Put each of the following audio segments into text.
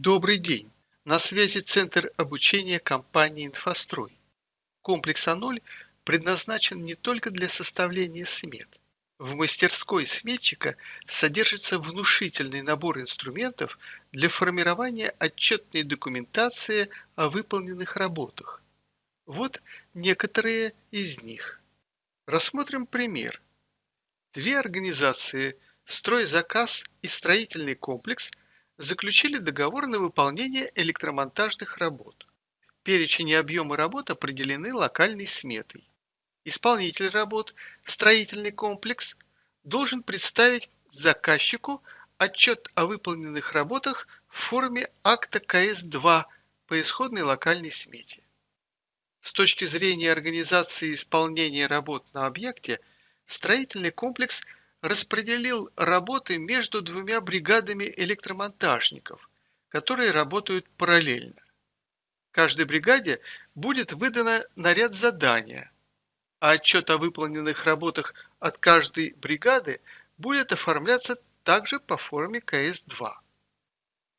Добрый день! На связи Центр обучения компании «Инфострой». Комплекс А0 предназначен не только для составления смет. В мастерской сметчика содержится внушительный набор инструментов для формирования отчетной документации о выполненных работах. Вот некоторые из них. Рассмотрим пример. Две организации «Стройзаказ» и «Строительный комплекс» заключили договор на выполнение электромонтажных работ. Перечень и объемы работ определены локальной сметой. Исполнитель работ, строительный комплекс, должен представить заказчику отчет о выполненных работах в форме акта КС-2 по исходной локальной смете. С точки зрения организации исполнения работ на объекте, строительный комплекс – распределил работы между двумя бригадами электромонтажников, которые работают параллельно. Каждой бригаде будет выдано наряд задания, а отчет о выполненных работах от каждой бригады будет оформляться также по форме КС-2.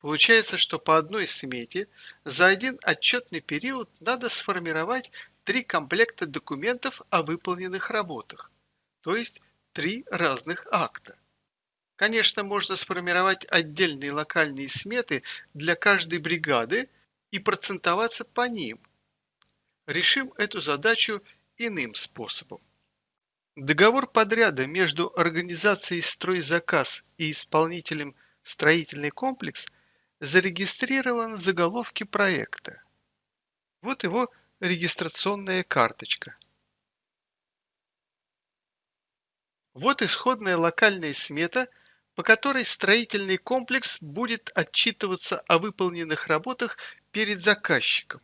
Получается, что по одной смете за один отчетный период надо сформировать три комплекта документов о выполненных работах, то есть три разных акта. Конечно, можно сформировать отдельные локальные сметы для каждой бригады и процентоваться по ним. Решим эту задачу иным способом. Договор подряда между организацией «Стройзаказ» и исполнителем «Строительный комплекс» зарегистрирован в заголовке проекта. Вот его регистрационная карточка. Вот исходная локальная смета, по которой строительный комплекс будет отчитываться о выполненных работах перед заказчиком.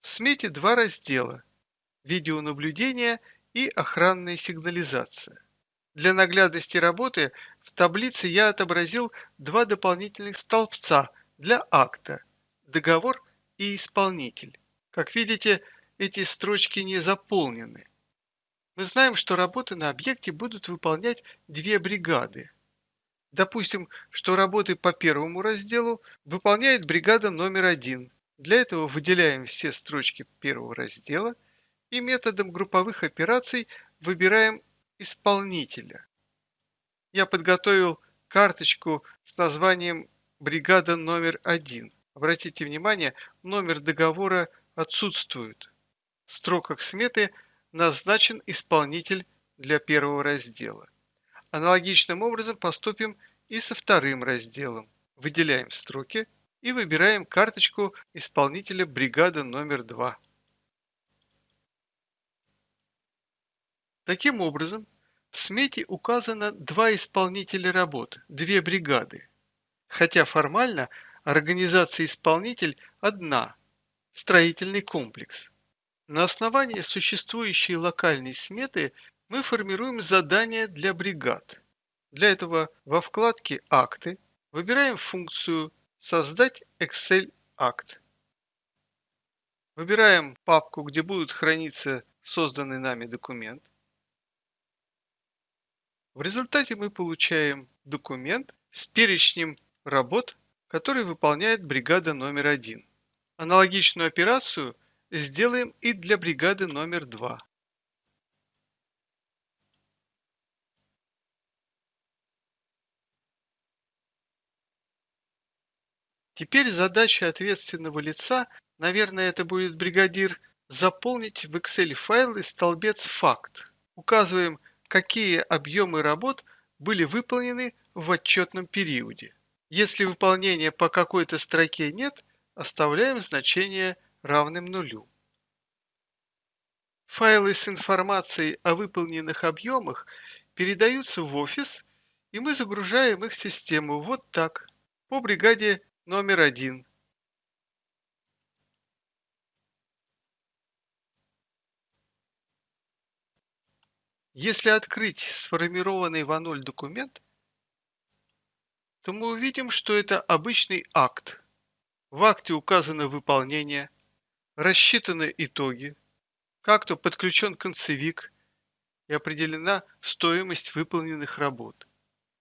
В смете два раздела – видеонаблюдение и охранная сигнализация. Для наглядности работы в таблице я отобразил два дополнительных столбца для акта – договор и исполнитель. Как видите, эти строчки не заполнены. Мы знаем, что работы на объекте будут выполнять две бригады. Допустим, что работы по первому разделу выполняет бригада номер один. Для этого выделяем все строчки первого раздела и методом групповых операций выбираем исполнителя. Я подготовил карточку с названием «Бригада номер один». Обратите внимание, номер договора отсутствует. В строках сметы – назначен исполнитель для первого раздела. Аналогичным образом поступим и со вторым разделом. Выделяем строки и выбираем карточку исполнителя бригада номер 2. Таким образом, в смете указано два исполнителя работ, две бригады, хотя формально организация-исполнитель одна – строительный комплекс. На основании существующей локальной сметы мы формируем задания для бригад. Для этого во вкладке «Акты» выбираем функцию «Создать Excel акт». Выбираем папку, где будут храниться созданный нами документ. В результате мы получаем документ с перечнем работ, который выполняет бригада номер один. Аналогичную операцию – сделаем и для бригады номер два. Теперь задача ответственного лица, наверное, это будет бригадир, заполнить в Excel файлы столбец «Факт». Указываем, какие объемы работ были выполнены в отчетном периоде. Если выполнения по какой-то строке нет, оставляем значение равным нулю. Файлы с информацией о выполненных объемах передаются в офис, и мы загружаем их в систему вот так, по бригаде номер один. Если открыть сформированный в А0 документ, то мы увидим, что это обычный акт. В акте указано выполнение – рассчитаны итоги, как-то подключен концевик и определена стоимость выполненных работ.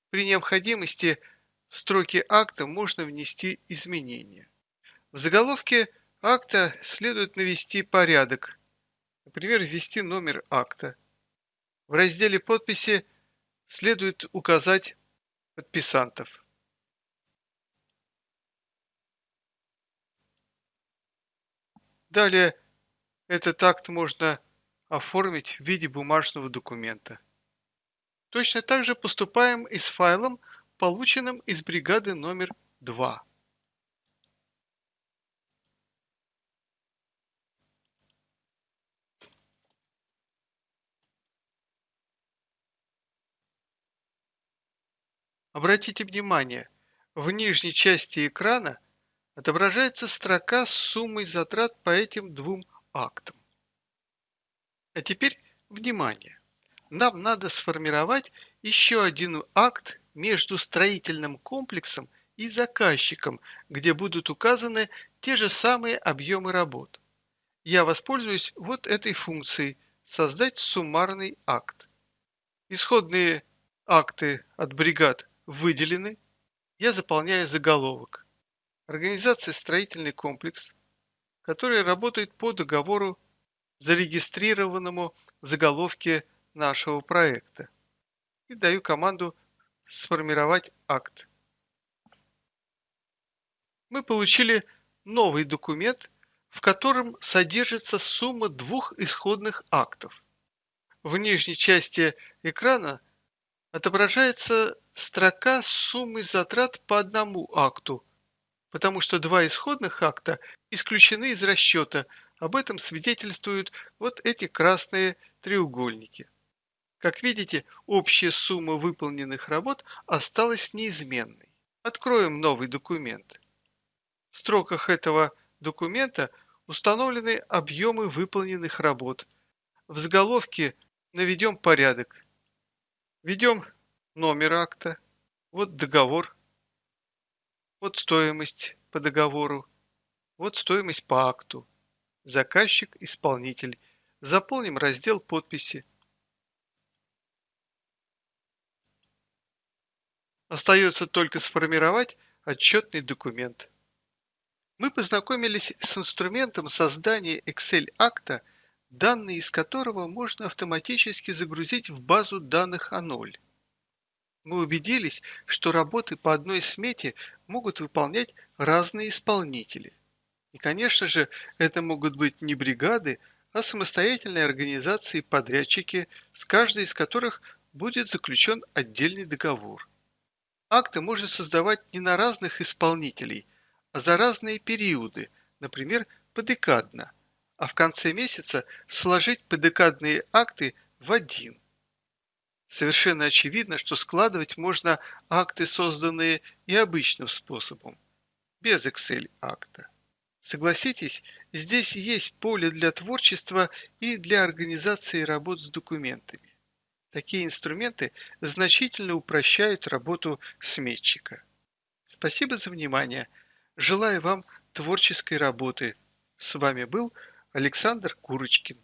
При необходимости в строке акта можно внести изменения. В заголовке акта следует навести порядок, например, ввести номер акта. В разделе подписи следует указать подписантов. Далее этот акт можно оформить в виде бумажного документа. Точно так же поступаем и с файлом, полученным из бригады номер 2. Обратите внимание, в нижней части экрана отображается строка с суммой затрат по этим двум актам. А теперь внимание! Нам надо сформировать еще один акт между строительным комплексом и заказчиком, где будут указаны те же самые объемы работ. Я воспользуюсь вот этой функцией «Создать суммарный акт». Исходные акты от бригад выделены, я заполняю заголовок. Организация «Строительный комплекс», который работает по договору, зарегистрированному в заголовке нашего проекта. И даю команду «Сформировать акт». Мы получили новый документ, в котором содержится сумма двух исходных актов. В нижней части экрана отображается строка с суммой затрат по одному акту, потому что два исходных акта исключены из расчета. Об этом свидетельствуют вот эти красные треугольники. Как видите, общая сумма выполненных работ осталась неизменной. Откроем новый документ. В строках этого документа установлены объемы выполненных работ. В заголовке наведем порядок. Введем номер акта, вот договор, вот стоимость по договору, вот стоимость по акту, заказчик, исполнитель. Заполним раздел подписи. Остается только сформировать отчетный документ. Мы познакомились с инструментом создания Excel-акта, данные из которого можно автоматически загрузить в базу данных А0 мы убедились, что работы по одной смете могут выполнять разные исполнители. И, конечно же, это могут быть не бригады, а самостоятельные организации подрядчики, с каждой из которых будет заключен отдельный договор. Акты можно создавать не на разных исполнителей, а за разные периоды, например, подекадно, а в конце месяца сложить подекадные акты в один – Совершенно очевидно, что складывать можно акты, созданные и обычным способом, без Excel-акта. Согласитесь, здесь есть поле для творчества и для организации работ с документами. Такие инструменты значительно упрощают работу сметчика. Спасибо за внимание. Желаю вам творческой работы. С вами был Александр Курочкин.